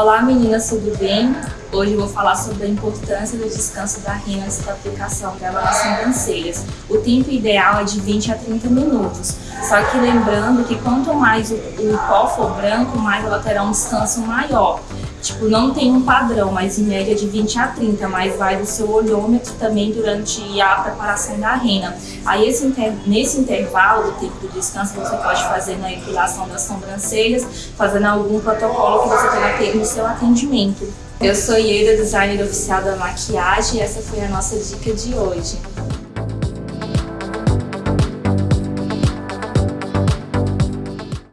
Olá meninas, tudo bem? Hoje vou falar sobre a importância do descanso da rena antes da aplicação dela nas sobrancelhas. O tempo ideal é de 20 a 30 minutos, só que lembrando que quanto mais o, o pó for branco, mais ela terá um descanso maior. Tipo, não tem um padrão, mas em média de 20 a 30, mas vai do seu olhômetro também durante a preparação da rena. Aí esse inter... nesse intervalo do tempo do descanso, você pode fazer na epilação das sobrancelhas, fazendo algum protocolo que você tenha ter no seu atendimento. Eu sou Ieda, designer oficial da maquiagem e essa foi a nossa dica de hoje.